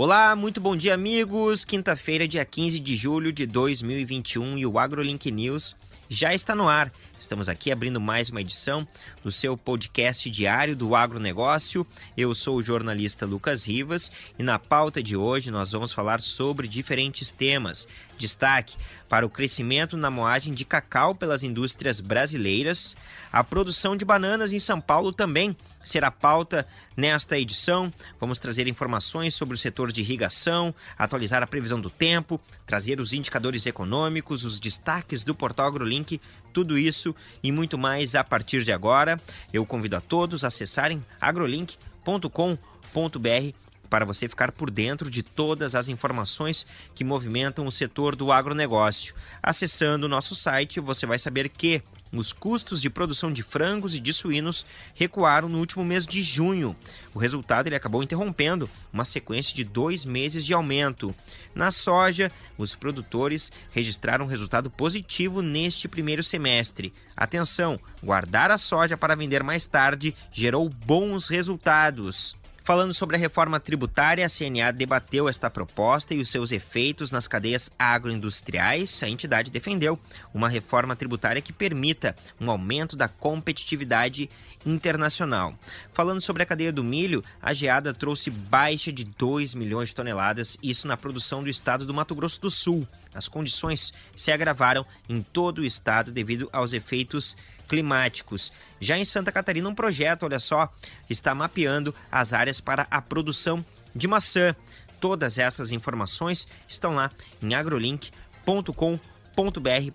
Olá, muito bom dia, amigos. Quinta-feira, dia 15 de julho de 2021 e o AgroLink News já está no ar. Estamos aqui abrindo mais uma edição do seu podcast diário do agronegócio. Eu sou o jornalista Lucas Rivas e na pauta de hoje nós vamos falar sobre diferentes temas. Destaque para o crescimento na moagem de cacau pelas indústrias brasileiras, a produção de bananas em São Paulo também será pauta nesta edição. Vamos trazer informações sobre o setor de irrigação, atualizar a previsão do tempo, trazer os indicadores econômicos, os destaques do portal AgroLink, tudo isso e muito mais a partir de agora. Eu convido a todos a acessarem agrolink.com.br para você ficar por dentro de todas as informações que movimentam o setor do agronegócio. Acessando o nosso site, você vai saber que os custos de produção de frangos e de suínos recuaram no último mês de junho. O resultado ele acabou interrompendo uma sequência de dois meses de aumento. Na soja, os produtores registraram um resultado positivo neste primeiro semestre. Atenção, guardar a soja para vender mais tarde gerou bons resultados. Falando sobre a reforma tributária, a CNA debateu esta proposta e os seus efeitos nas cadeias agroindustriais. A entidade defendeu uma reforma tributária que permita um aumento da competitividade internacional. Falando sobre a cadeia do milho, a geada trouxe baixa de 2 milhões de toneladas, isso na produção do estado do Mato Grosso do Sul. As condições se agravaram em todo o estado devido aos efeitos climáticos. Já em Santa Catarina, um projeto, olha só, está mapeando as áreas para a produção de maçã. Todas essas informações estão lá em agrolink.com.br.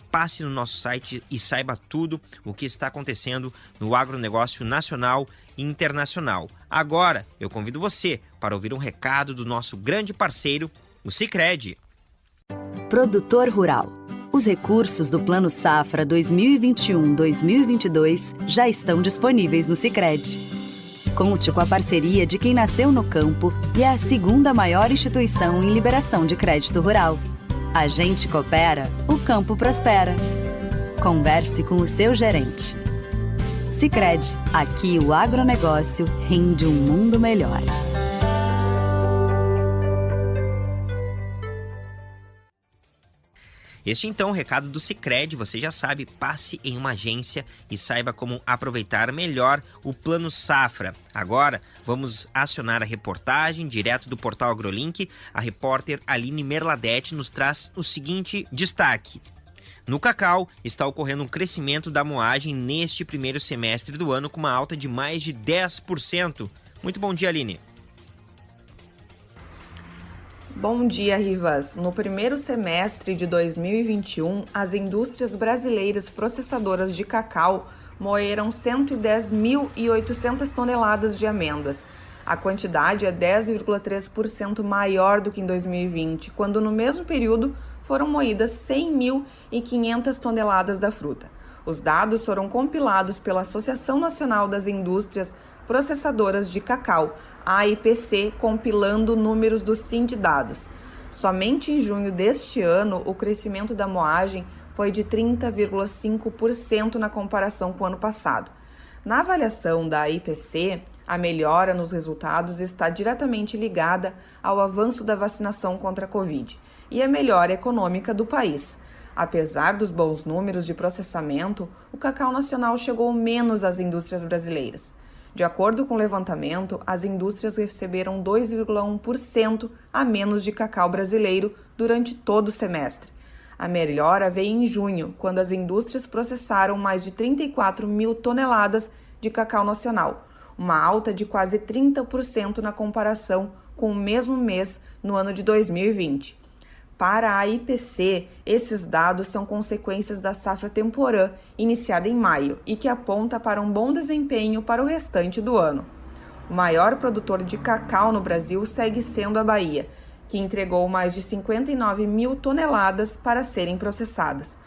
Passe no nosso site e saiba tudo o que está acontecendo no agronegócio nacional e internacional. Agora, eu convido você para ouvir um recado do nosso grande parceiro, o Cicred. Produtor Rural os recursos do Plano Safra 2021-2022 já estão disponíveis no Sicredi. Conte com a parceria de quem nasceu no campo e é a segunda maior instituição em liberação de crédito rural. A gente coopera, o campo prospera. Converse com o seu gerente. Sicredi, aqui o agronegócio rende um mundo melhor. Este então, o recado do Cicred, você já sabe, passe em uma agência e saiba como aproveitar melhor o Plano Safra. Agora, vamos acionar a reportagem direto do portal AgroLink. A repórter Aline Merladete nos traz o seguinte destaque. No cacau, está ocorrendo um crescimento da moagem neste primeiro semestre do ano com uma alta de mais de 10%. Muito bom dia, Aline. Bom dia, Rivas. No primeiro semestre de 2021, as indústrias brasileiras processadoras de cacau moeram 110.800 toneladas de amêndoas. A quantidade é 10,3% maior do que em 2020, quando no mesmo período foram moídas 100.500 toneladas da fruta. Os dados foram compilados pela Associação Nacional das Indústrias Processadoras de Cacau, a IPC compilando números do SIND dados. Somente em junho deste ano, o crescimento da moagem foi de 30,5% na comparação com o ano passado. Na avaliação da IPC, a melhora nos resultados está diretamente ligada ao avanço da vacinação contra a Covid e a melhora econômica do país. Apesar dos bons números de processamento, o cacau nacional chegou menos às indústrias brasileiras. De acordo com o levantamento, as indústrias receberam 2,1% a menos de cacau brasileiro durante todo o semestre. A melhora veio em junho, quando as indústrias processaram mais de 34 mil toneladas de cacau nacional, uma alta de quase 30% na comparação com o mesmo mês no ano de 2020. Para a IPC, esses dados são consequências da safra temporã, iniciada em maio, e que aponta para um bom desempenho para o restante do ano. O maior produtor de cacau no Brasil segue sendo a Bahia, que entregou mais de 59 mil toneladas para serem processadas.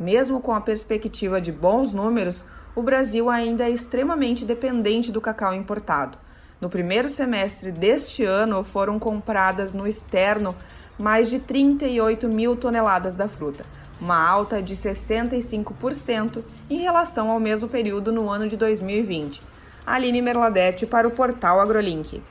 Mesmo com a perspectiva de bons números, o Brasil ainda é extremamente dependente do cacau importado. No primeiro semestre deste ano, foram compradas no externo mais de 38 mil toneladas da fruta, uma alta de 65% em relação ao mesmo período no ano de 2020. Aline Merladete para o portal AgroLink.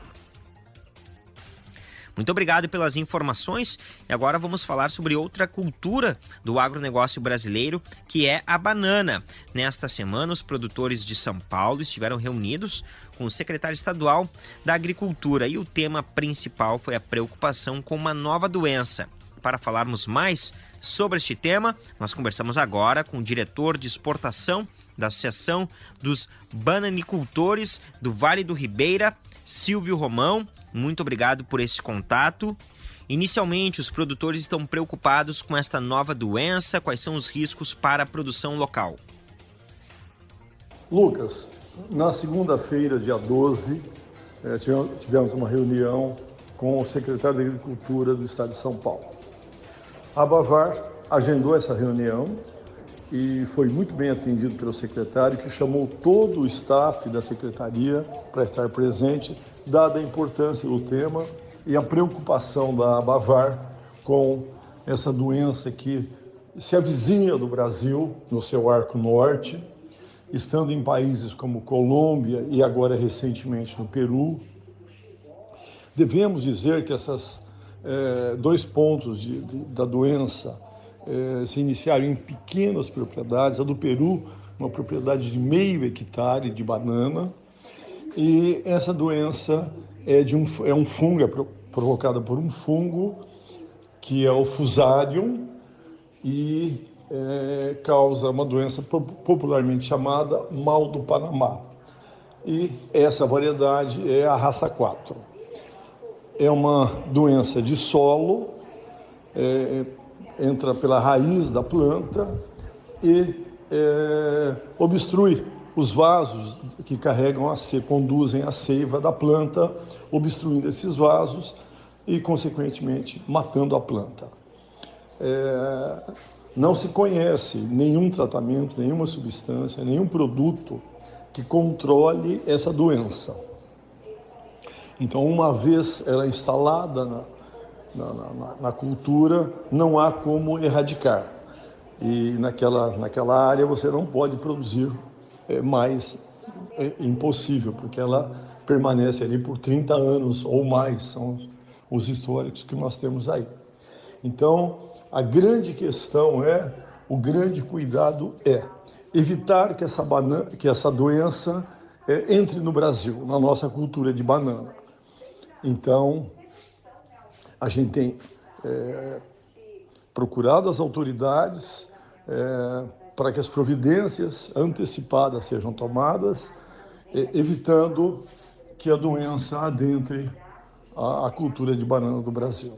Muito obrigado pelas informações e agora vamos falar sobre outra cultura do agronegócio brasileiro, que é a banana. Nesta semana, os produtores de São Paulo estiveram reunidos com o secretário estadual da Agricultura e o tema principal foi a preocupação com uma nova doença. Para falarmos mais sobre este tema, nós conversamos agora com o diretor de exportação da Associação dos Bananicultores do Vale do Ribeira, Silvio Romão. Muito obrigado por esse contato. Inicialmente, os produtores estão preocupados com esta nova doença. Quais são os riscos para a produção local? Lucas, na segunda-feira, dia 12, eh, tivemos uma reunião com o secretário da Agricultura do Estado de São Paulo. A Bavar agendou essa reunião e foi muito bem atendido pelo secretário, que chamou todo o staff da secretaria para estar presente, dada a importância do tema e a preocupação da Bavar com essa doença que se avizinha do Brasil, no seu arco norte, estando em países como Colômbia e agora recentemente no Peru. Devemos dizer que esses é, dois pontos de, de, da doença eh, se iniciaram em pequenas propriedades. A do Peru, uma propriedade de meio hectare de banana. E essa doença é, de um, é um fungo, é provocada por um fungo que é o Fusarium e é, causa uma doença popularmente chamada mal do Panamá. E essa variedade é a raça 4. É uma doença de solo, é, entra pela raiz da planta e é, obstrui os vasos que carregam a seiva, conduzem a seiva da planta, obstruindo esses vasos e, consequentemente, matando a planta. É, não se conhece nenhum tratamento, nenhuma substância, nenhum produto que controle essa doença. Então, uma vez ela instalada na, na, na, na cultura, não há como erradicar. E naquela, naquela área você não pode produzir é, mais, é impossível, porque ela permanece ali por 30 anos ou mais, são os históricos que nós temos aí. Então, a grande questão é, o grande cuidado é evitar que essa, banana, que essa doença é, entre no Brasil, na nossa cultura de banana. Então, a gente tem é, procurado as autoridades é, para que as providências antecipadas sejam tomadas, é, evitando que a doença adentre a, a cultura de banana do Brasil.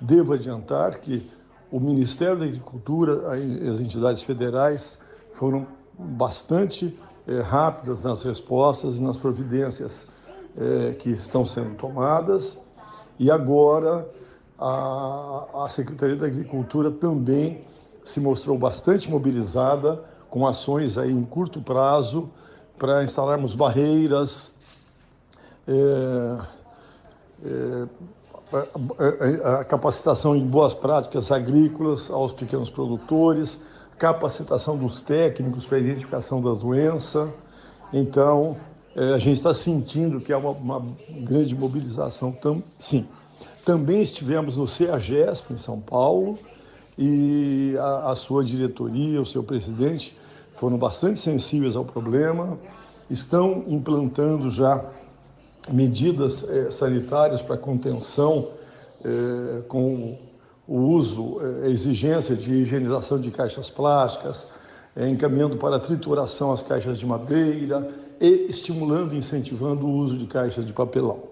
Devo adiantar que o Ministério da Agricultura, as entidades federais foram bastante é, rápidas nas respostas e nas providências é, que estão sendo tomadas e agora a, a Secretaria da Agricultura também se mostrou bastante mobilizada com ações aí em curto prazo para instalarmos barreiras, é, é, a, a capacitação em boas práticas agrícolas aos pequenos produtores, capacitação dos técnicos para a identificação da doença. Então, é, a gente está sentindo que é uma, uma grande mobilização, tam, sim. Também estivemos no CEAGESP, em São Paulo, e a, a sua diretoria, o seu presidente, foram bastante sensíveis ao problema, estão implantando já medidas é, sanitárias para contenção é, com o uso, a exigência de higienização de caixas plásticas, encaminhando para a trituração as caixas de madeira, e estimulando e incentivando o uso de caixas de papelão.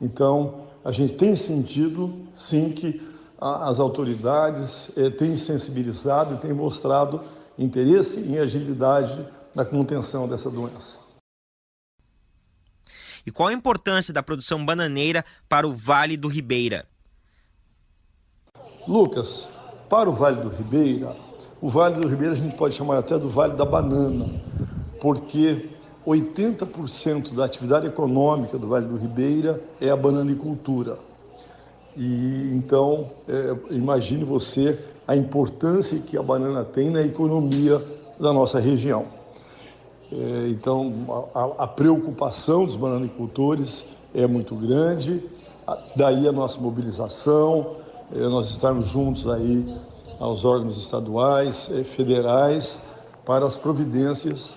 Então, a gente tem sentido, sim, que as autoridades eh, têm sensibilizado e têm mostrado interesse em agilidade na contenção dessa doença. E qual a importância da produção bananeira para o Vale do Ribeira? Lucas, para o Vale do Ribeira, o Vale do Ribeira a gente pode chamar até do Vale da Banana, porque 80% da atividade econômica do Vale do Ribeira é a bananicultura. E então, é, imagine você a importância que a banana tem na economia da nossa região. É, então, a, a, preocupação dos bananicultores é muito grande daí a nossa mobilização, eh, nós estarmos juntos aí aos órgãos estaduais, eh, federais, para as providências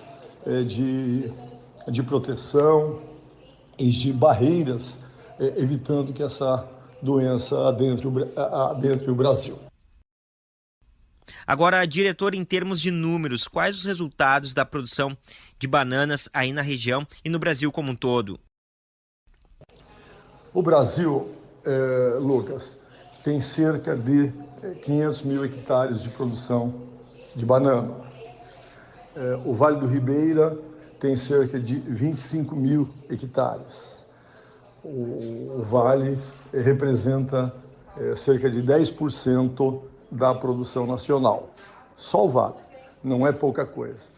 de, de proteção e de barreiras, evitando que essa doença adentre o, adentre o Brasil. Agora, diretor, em termos de números, quais os resultados da produção de bananas aí na região e no Brasil como um todo? O Brasil, é, Lucas, tem cerca de 500 mil hectares de produção de banana. É, o Vale do Ribeira tem cerca de 25 mil hectares. O, o Vale representa é, cerca de 10% da produção nacional. Só o Vale, não é pouca coisa.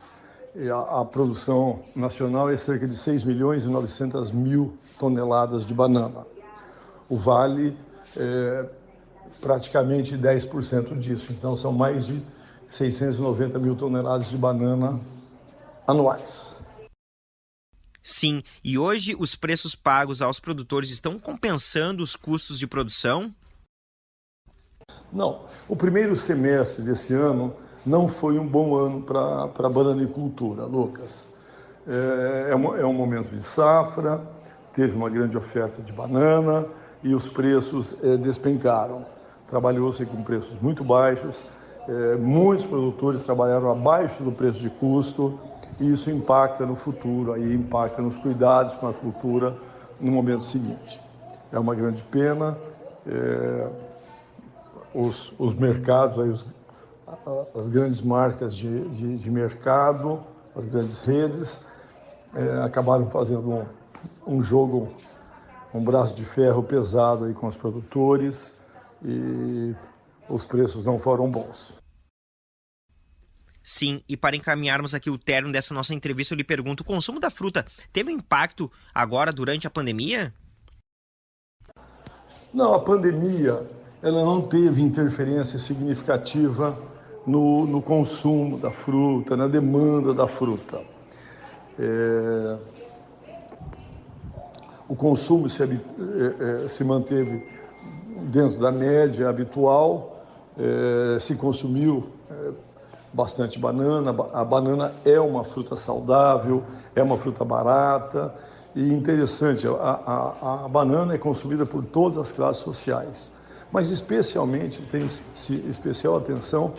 A, a, produção nacional é cerca de 6 milhões e 900 mil toneladas de banana. O Vale é praticamente 10% disso, então são mais de 690 mil toneladas de banana anuais. Sim, e hoje os preços pagos aos produtores estão compensando os custos de produção? Não. O primeiro semestre desse ano não foi um bom ano para a bananicultura, Lucas. É, é, um, é um momento de safra, teve uma grande oferta de banana e os preços é, despencaram. Trabalhou-se com preços muito baixos, é, muitos produtores trabalharam abaixo do preço de custo e isso impacta no futuro, aí impacta nos cuidados com a cultura no momento seguinte. É uma grande pena. É, os, os mercados, aí os, as grandes marcas de, de, de, mercado, as grandes redes, é, acabaram fazendo um, um jogo, um braço de ferro pesado aí com os produtores e os preços não foram bons. Sim, e para encaminharmos aqui o término dessa nossa entrevista, eu lhe pergunto: o consumo da fruta teve impacto agora durante a pandemia? Não, a pandemia ela não teve interferência significativa no, no consumo da fruta, na demanda da fruta. É, o consumo se, é, é, se, manteve dentro da média habitual, é, se consumiu é, bastante banana. A banana é uma fruta saudável, é uma fruta barata e interessante, a, a, a banana é consumida por todas as classes sociais mas especialmente tem especial atenção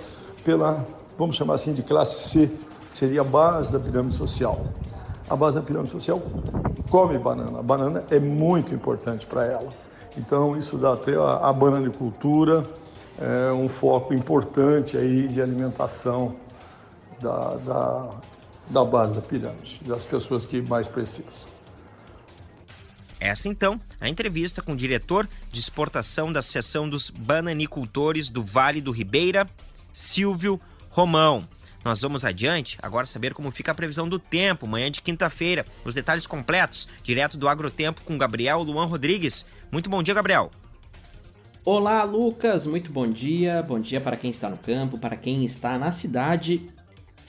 pela, vamos chamar assim, de classe C, que seria a base da pirâmide social. A base da pirâmide social come banana. A banana é muito importante para ela. Então, isso dá até a, a bananicultura é um foco importante aí de alimentação da, da, da base da pirâmide, das pessoas que mais precisam. Esta então, a entrevista com o diretor de exportação da Associação dos Bananicultores do Vale do Ribeira, Silvio Romão. Nós vamos adiante agora saber como fica a previsão do tempo, manhã de quinta-feira. Os detalhes completos, direto do Agrotempo com Gabriel Luan Rodrigues. Muito bom dia, Gabriel. Olá, Lucas. Muito bom dia. Bom dia para quem está no campo, para quem está na cidade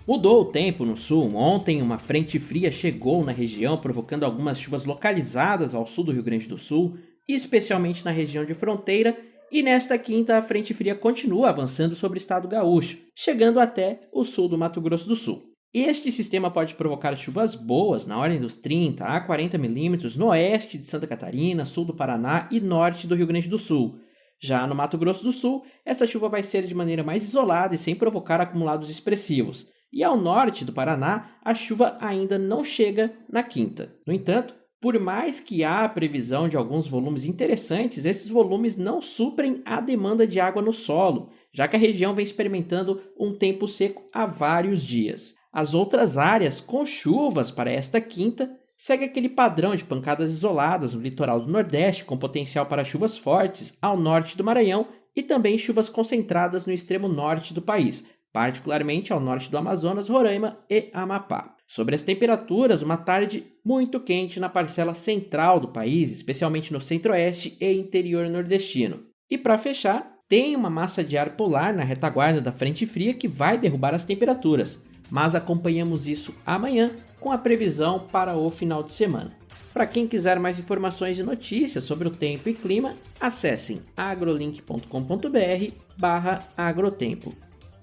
Mudou o tempo no sul. Ontem, uma frente fria chegou na região, provocando algumas chuvas localizadas ao sul do Rio Grande do Sul, especialmente na região de fronteira. E nesta quinta, a frente fria continua avançando sobre o estado gaúcho, chegando até o sul do Mato Grosso do Sul. Este sistema pode provocar chuvas boas na ordem dos 30 a 40 milímetros no oeste de Santa Catarina, sul do Paraná e norte do Rio Grande do Sul. Já no Mato Grosso do Sul, essa chuva vai ser de maneira mais isolada e sem provocar acumulados expressivos. E ao norte do Paraná, a chuva ainda não chega na quinta. No entanto, por mais que há a previsão de alguns volumes interessantes, esses volumes não suprem a demanda de água no solo, já que a região vem experimentando um tempo seco há vários dias. As outras áreas com chuvas para esta quinta segue aquele padrão de pancadas isoladas no litoral do Nordeste, com potencial para chuvas fortes ao norte do Maranhão e também chuvas concentradas no extremo norte do país, particularmente ao norte do Amazonas, Roraima e Amapá. Sobre as temperaturas, uma tarde muito quente na parcela central do país, especialmente no centro-oeste e interior nordestino. E para fechar, tem uma massa de ar polar na retaguarda da frente fria que vai derrubar as temperaturas, mas acompanhamos isso amanhã com a previsão para o final de semana. Para quem quiser mais informações e notícias sobre o tempo e clima, acessem agrolink.com.br/agrotempo.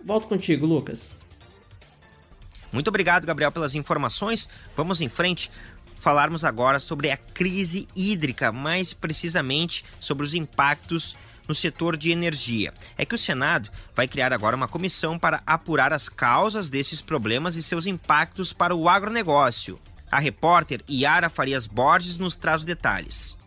Volto contigo, Lucas. Muito obrigado, Gabriel, pelas informações. Vamos em frente falarmos agora sobre a crise hídrica, mais precisamente sobre os impactos no setor de energia. É que o Senado vai criar agora uma comissão para apurar as causas desses problemas e seus impactos para o agronegócio. A repórter Yara Farias Borges nos traz os detalhes.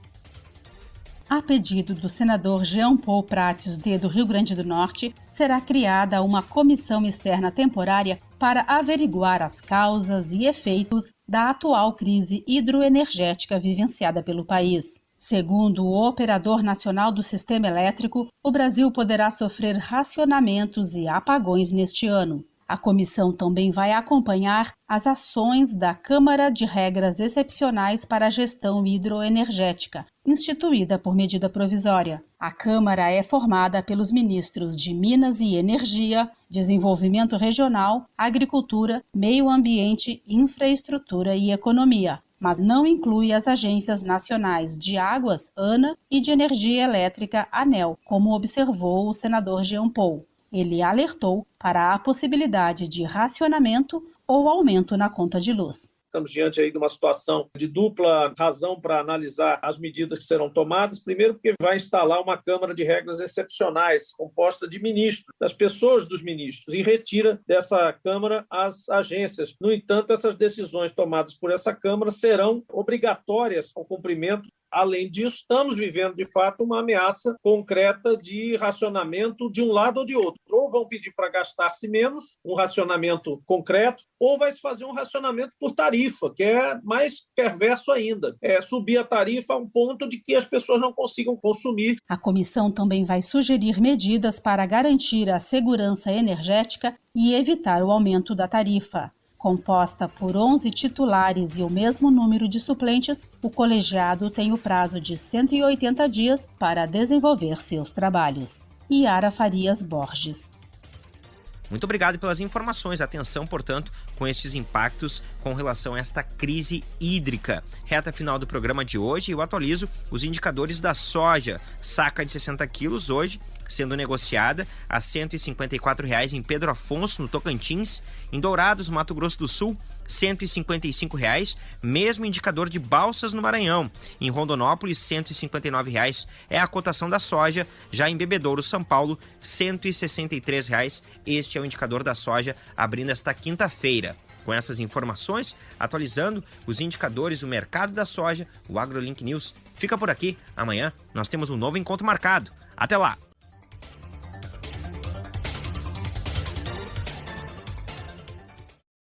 A pedido do senador Jean Paul Prates, do Rio Grande do Norte, será criada uma comissão externa temporária para averiguar as causas e efeitos da atual crise hidroenergética vivenciada pelo país. Segundo o Operador Nacional do Sistema Elétrico, o Brasil poderá sofrer racionamentos e apagões neste ano. A comissão também vai acompanhar as ações da Câmara de Regras Excepcionais para a Gestão Hidroenergética, instituída por medida provisória. A Câmara é formada pelos ministros de Minas e Energia, Desenvolvimento Regional, Agricultura, Meio Ambiente, Infraestrutura e Economia, mas não inclui as agências nacionais de águas, ANA, e de energia elétrica, ANEL, como observou o senador Jean Paul. Ele alertou para a possibilidade de racionamento ou aumento na conta de luz. Estamos diante aí de uma situação de dupla razão para analisar as medidas que serão tomadas. Primeiro, porque vai instalar uma Câmara de Regras Excepcionais, composta de ministros, das pessoas dos ministros, e retira dessa Câmara as agências. No entanto, essas decisões tomadas por essa Câmara serão obrigatórias ao cumprimento Além disso, estamos vivendo de fato uma ameaça concreta de racionamento de um lado ou de outro. Ou vão pedir para gastar-se menos, um racionamento concreto, ou vai se fazer um racionamento por tarifa, que é mais perverso ainda. É subir a tarifa a um ponto de que as pessoas não consigam consumir. A comissão também vai sugerir medidas para garantir a segurança energética e evitar o aumento da tarifa. Composta por 11 titulares e o mesmo número de suplentes, o colegiado tem o prazo de 180 dias para desenvolver seus trabalhos. Yara Farias Borges. Muito obrigado pelas informações. Atenção, portanto, com estes impactos com relação a esta crise hídrica. Reta final do programa de hoje, eu atualizo os indicadores da soja. Saca de 60 quilos hoje sendo negociada a 154 reais em Pedro Afonso, no Tocantins, em Dourados, Mato Grosso do Sul, 155 reais, mesmo indicador de balsas no Maranhão. Em Rondonópolis, 159 reais é a cotação da soja. Já em Bebedouro, São Paulo, 163 reais. Este é o indicador da soja abrindo esta quinta-feira. Com essas informações, atualizando os indicadores do mercado da soja, o AgroLink News fica por aqui. Amanhã nós temos um novo encontro marcado. Até lá!